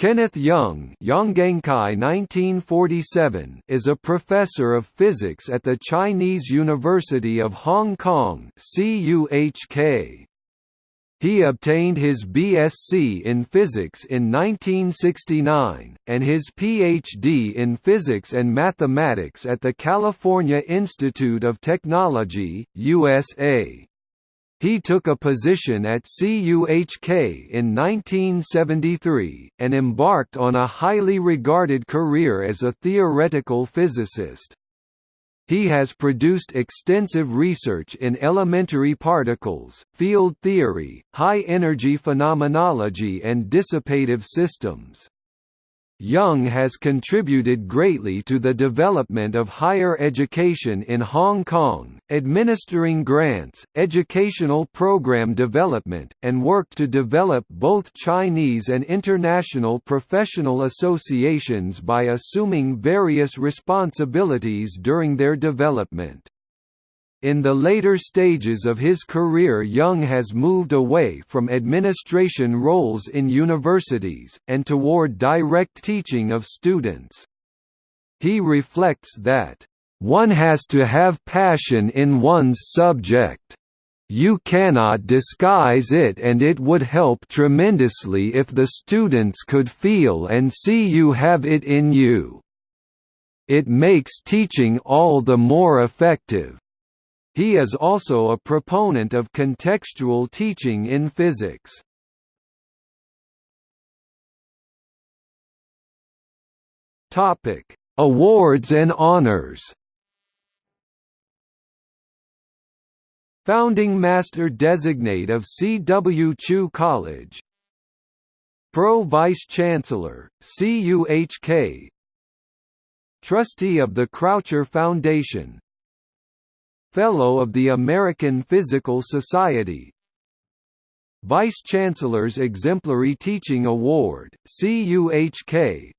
Kenneth Young Yonggenkai 1947 is a professor of physics at the Chinese University of Hong Kong. He obtained his BSc in physics in 1969, and his PhD in physics and mathematics at the California Institute of Technology, USA. He took a position at CUHK in 1973, and embarked on a highly regarded career as a theoretical physicist. He has produced extensive research in elementary particles, field theory, high-energy phenomenology and dissipative systems. Young has contributed greatly to the development of higher education in Hong Kong, administering grants, educational program development, and worked to develop both Chinese and international professional associations by assuming various responsibilities during their development. In the later stages of his career Young has moved away from administration roles in universities, and toward direct teaching of students. He reflects that, "...one has to have passion in one's subject. You cannot disguise it and it would help tremendously if the students could feel and see you have it in you. It makes teaching all the more effective." He is also a proponent of contextual teaching in physics. Topic: Awards and honors. Founding Master Designate of C. W. Chu College Pro Vice Chancellor, CUHK Trustee of the Croucher Foundation Fellow of the American Physical Society. Vice-Chancellor's Exemplary Teaching Award, CUHK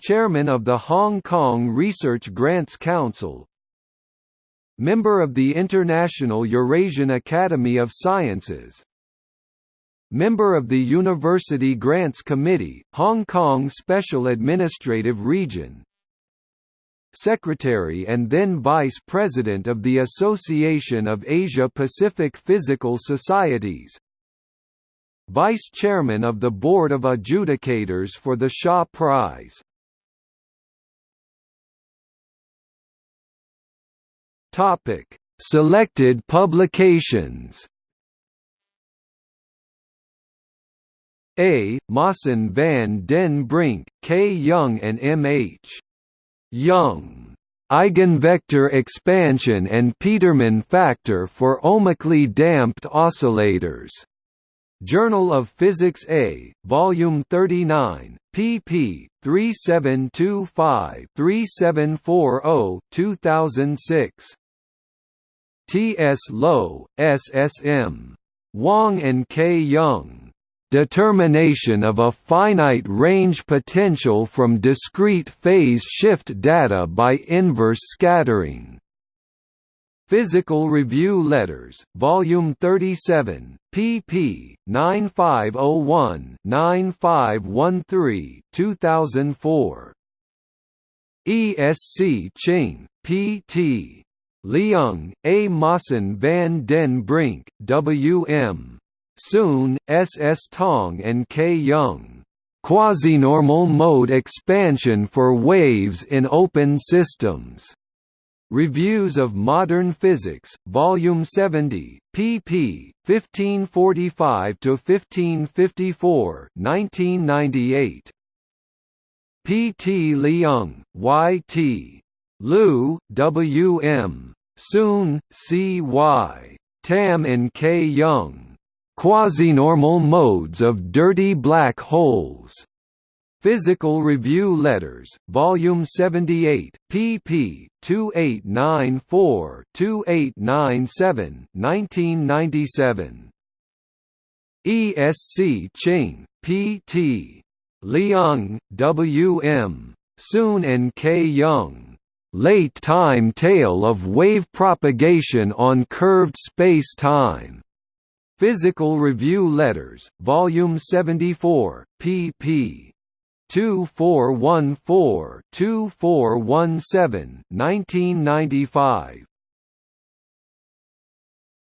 Chairman of the Hong Kong Research Grants Council. Member of the International Eurasian Academy of Sciences. Member of the University Grants Committee, Hong Kong Special Administrative Region Secretary and then Vice President of the Association of Asia-Pacific Physical Societies Vice Chairman of the Board of Adjudicators for the Shaw Prize Selected publications A. Maassen van den Brink, K. Young and M. H. Young eigenvector expansion and Petermann factor for ohmically damped oscillators. Journal of Physics A, Volume 39, pp. 3725-3740, 2006. T. S. Low, S. S. M. Wong and K. Young determination of a finite range potential from discrete phase shift data by inverse scattering. Physical Review Letters, Volume 37, pp. 9501-9513, 2004. E. S. C. Ching, P.T. Leung, A. Maassen van den Brink, W. Suen, S. S. Tong and K. Young. Quasinormal mode expansion for waves in open systems. Reviews of Modern Physics, Volume 70, pp. 1545–1554 1998. P. T. Leung, Y. T. Liu, W. M. Suen, C. Y. Tam and K. Young. Quasinormal modes of dirty black holes. Physical Review Letters, Volume 78, pp. 2894-2897 1997. E. S. C. Ching, P.T. Leung, W. M. Suen and K. Young. Late time tail of wave propagation on curved space-time. Physical Review Letters, Volume 74, pp. 2414-2417 1995.